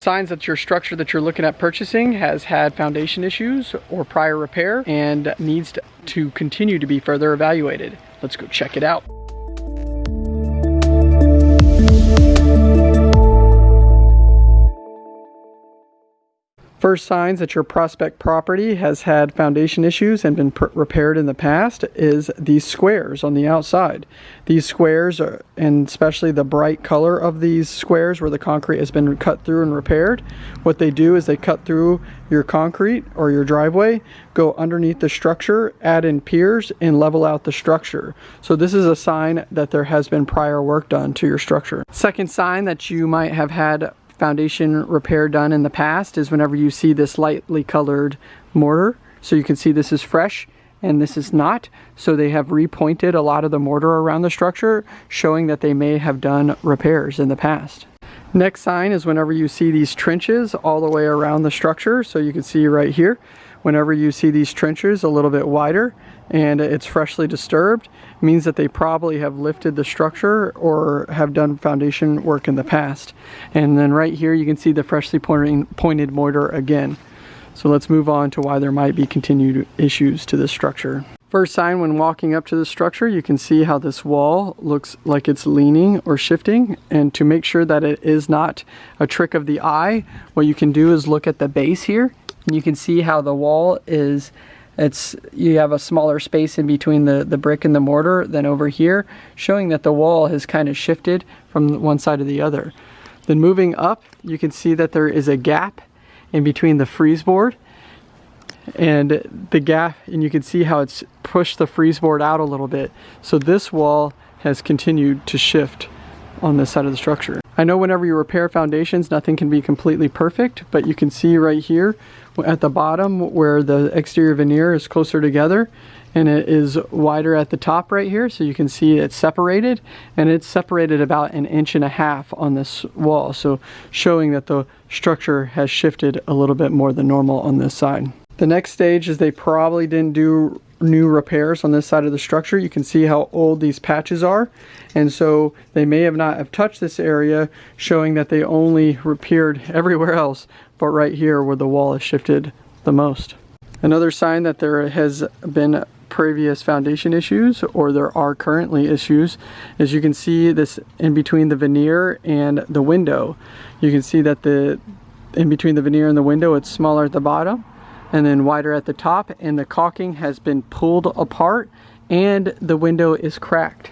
Signs that your structure that you're looking at purchasing has had foundation issues or prior repair and needs to continue to be further evaluated. Let's go check it out. First signs that your prospect property has had foundation issues and been repaired in the past is these squares on the outside. These squares, are, and especially the bright color of these squares where the concrete has been cut through and repaired, what they do is they cut through your concrete or your driveway, go underneath the structure, add in piers, and level out the structure. So this is a sign that there has been prior work done to your structure. Second sign that you might have had foundation repair done in the past is whenever you see this lightly colored mortar. So you can see this is fresh and this is not. So they have repointed a lot of the mortar around the structure, showing that they may have done repairs in the past. Next sign is whenever you see these trenches all the way around the structure. So you can see right here, whenever you see these trenches a little bit wider and it's freshly disturbed, means that they probably have lifted the structure or have done foundation work in the past. And then right here you can see the freshly pointing, pointed mortar again. So let's move on to why there might be continued issues to this structure. First sign when walking up to the structure, you can see how this wall looks like it's leaning or shifting. And to make sure that it is not a trick of the eye, what you can do is look at the base here you can see how the wall is it's you have a smaller space in between the the brick and the mortar than over here showing that the wall has kind of shifted from one side to the other then moving up you can see that there is a gap in between the frieze board and the gap and you can see how it's pushed the frieze board out a little bit so this wall has continued to shift on this side of the structure. I know whenever you repair foundations, nothing can be completely perfect, but you can see right here at the bottom where the exterior veneer is closer together and it is wider at the top right here so you can see it's separated and it's separated about an inch and a half on this wall so showing that the structure has shifted a little bit more than normal on this side. The next stage is they probably didn't do new repairs on this side of the structure. You can see how old these patches are. And so they may have not have touched this area, showing that they only repaired everywhere else, but right here where the wall has shifted the most. Another sign that there has been previous foundation issues or there are currently issues is you can see this in between the veneer and the window. You can see that the in between the veneer and the window it's smaller at the bottom and then wider at the top and the caulking has been pulled apart and the window is cracked.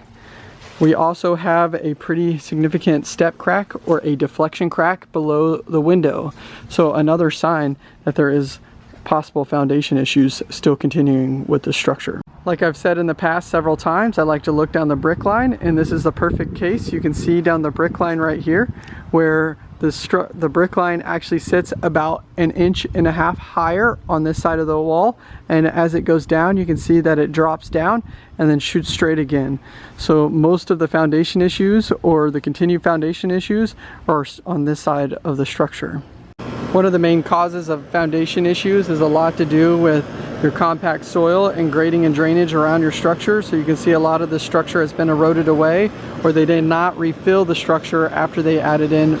We also have a pretty significant step crack or a deflection crack below the window. So another sign that there is possible foundation issues still continuing with the structure. Like I've said in the past several times, I like to look down the brick line and this is the perfect case. You can see down the brick line right here where the, the brick line actually sits about an inch and a half higher on this side of the wall. And as it goes down you can see that it drops down and then shoots straight again. So most of the foundation issues or the continued foundation issues are on this side of the structure. One of the main causes of foundation issues is a lot to do with your compact soil and grading and drainage around your structure. So you can see a lot of the structure has been eroded away or they did not refill the structure after they added in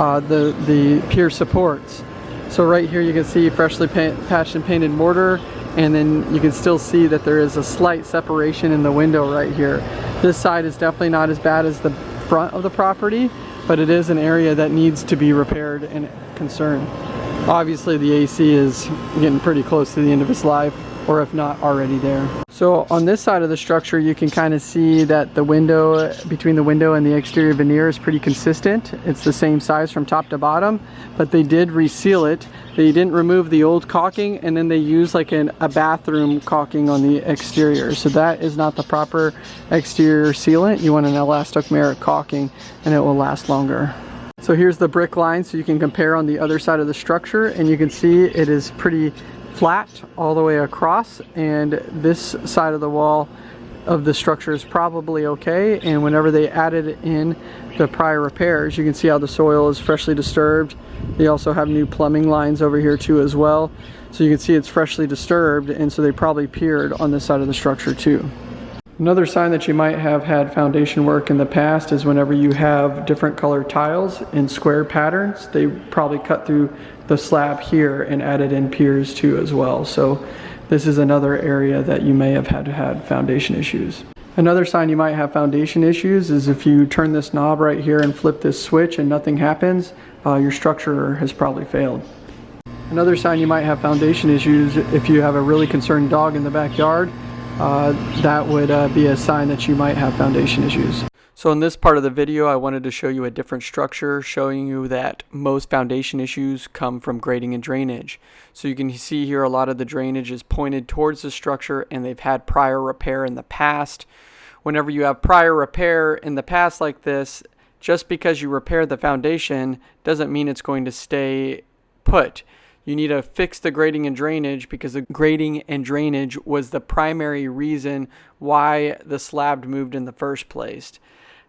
uh, the, the pier supports. So right here you can see freshly patched and painted mortar and then you can still see that there is a slight separation in the window right here. This side is definitely not as bad as the front of the property, but it is an area that needs to be repaired and concerned. Obviously the AC is getting pretty close to the end of its life or if not already there. So on this side of the structure you can kind of see that the window between the window and the exterior veneer is pretty consistent. It's the same size from top to bottom but they did reseal it. They didn't remove the old caulking and then they used like an, a bathroom caulking on the exterior. So that is not the proper exterior sealant. You want an elastomeric caulking and it will last longer. So here's the brick line so you can compare on the other side of the structure and you can see it is pretty flat all the way across and this side of the wall of the structure is probably okay and whenever they added in the prior repairs you can see how the soil is freshly disturbed. They also have new plumbing lines over here too as well. So you can see it's freshly disturbed and so they probably piered on this side of the structure too Another sign that you might have had foundation work in the past is whenever you have different colored tiles in square patterns, they probably cut through the slab here and added in piers too as well. So this is another area that you may have had to had foundation issues. Another sign you might have foundation issues is if you turn this knob right here and flip this switch and nothing happens, uh, your structure has probably failed. Another sign you might have foundation issues if you have a really concerned dog in the backyard uh, that would uh, be a sign that you might have foundation issues. So in this part of the video, I wanted to show you a different structure, showing you that most foundation issues come from grading and drainage. So you can see here a lot of the drainage is pointed towards the structure and they've had prior repair in the past. Whenever you have prior repair in the past like this, just because you repair the foundation doesn't mean it's going to stay put you need to fix the grading and drainage because the grading and drainage was the primary reason why the slab moved in the first place.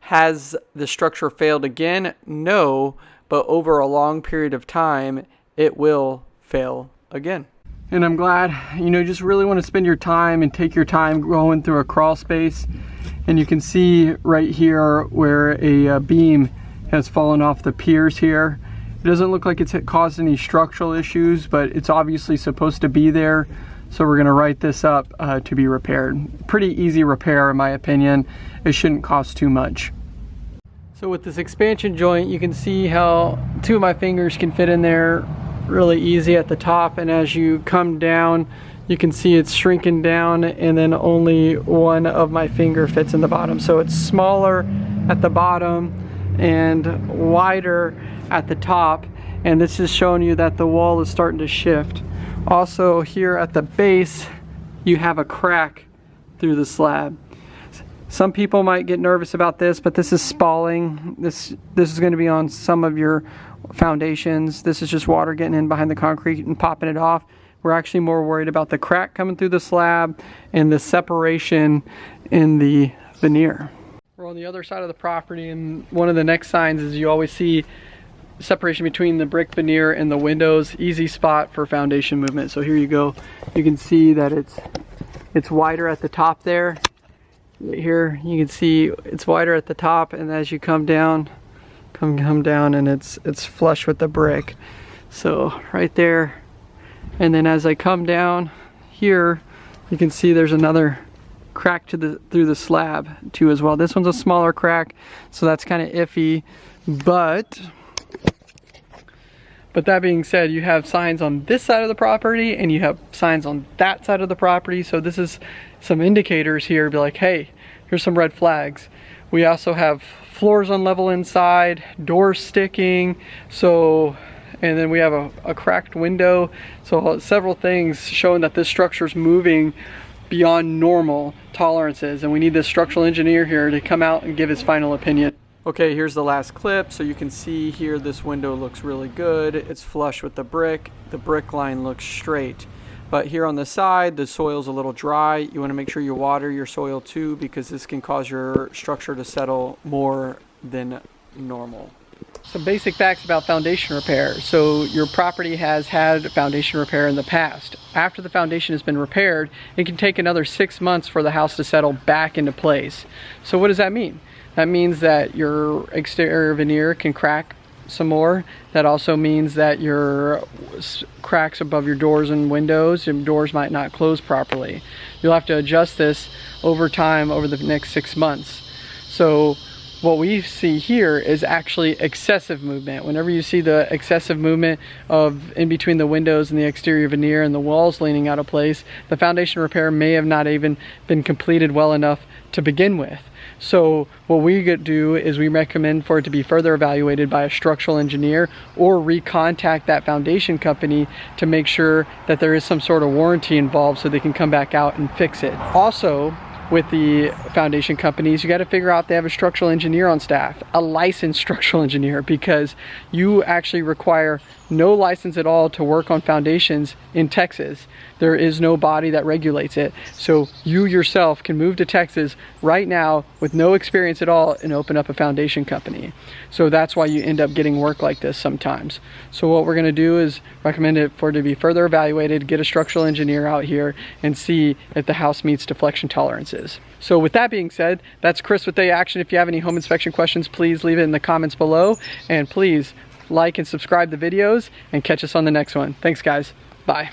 Has the structure failed again? No, but over a long period of time, it will fail again. And I'm glad, you know, just really want to spend your time and take your time going through a crawl space. And you can see right here where a, a uh, beam has fallen off the piers here. It doesn't look like it's caused any structural issues, but it's obviously supposed to be there. So we're gonna write this up uh, to be repaired. Pretty easy repair in my opinion. It shouldn't cost too much. So with this expansion joint, you can see how two of my fingers can fit in there really easy at the top. And as you come down, you can see it's shrinking down and then only one of my finger fits in the bottom. So it's smaller at the bottom and wider at the top and this is showing you that the wall is starting to shift. Also here at the base you have a crack through the slab. Some people might get nervous about this, but this is spalling. This, this is going to be on some of your foundations. This is just water getting in behind the concrete and popping it off. We're actually more worried about the crack coming through the slab and the separation in the veneer. We're on the other side of the property and one of the next signs is you always see separation between the brick veneer and the windows. Easy spot for foundation movement. So here you go. You can see that it's it's wider at the top there. Here you can see it's wider at the top and as you come down come come down and it's it's flush with the brick. So right there. And then as I come down here you can see there's another crack to the through the slab too as well this one's a smaller crack so that's kind of iffy but but that being said, you have signs on this side of the property and you have signs on that side of the property. So this is some indicators here be like, hey, here's some red flags. We also have floors unlevel inside, doors sticking. So, and then we have a, a cracked window. So uh, several things showing that this structure is moving beyond normal tolerances. And we need this structural engineer here to come out and give his final opinion. Okay, here's the last clip. So you can see here this window looks really good. It's flush with the brick. The brick line looks straight. But here on the side, the soil's a little dry. You want to make sure you water your soil too because this can cause your structure to settle more than normal. Some basic facts about foundation repair. So your property has had foundation repair in the past. After the foundation has been repaired, it can take another six months for the house to settle back into place. So what does that mean? That means that your exterior veneer can crack some more. That also means that your cracks above your doors and windows, your doors might not close properly. You'll have to adjust this over time over the next six months. So what we see here is actually excessive movement. Whenever you see the excessive movement of in between the windows and the exterior veneer and the walls leaning out of place, the foundation repair may have not even been completed well enough to begin with. So what we do is we recommend for it to be further evaluated by a structural engineer or recontact that foundation company to make sure that there is some sort of warranty involved so they can come back out and fix it. Also, with the foundation companies, you got to figure out they have a structural engineer on staff, a licensed structural engineer, because you actually require no license at all to work on foundations in Texas. There is no body that regulates it. So you yourself can move to Texas right now with no experience at all and open up a foundation company. So that's why you end up getting work like this sometimes. So what we're gonna do is recommend it for it to be further evaluated, get a structural engineer out here and see if the house meets deflection tolerances. Is. So with that being said, that's Chris with Day Action. If you have any home inspection questions, please leave it in the comments below. And please like and subscribe the videos and catch us on the next one. Thanks guys. Bye.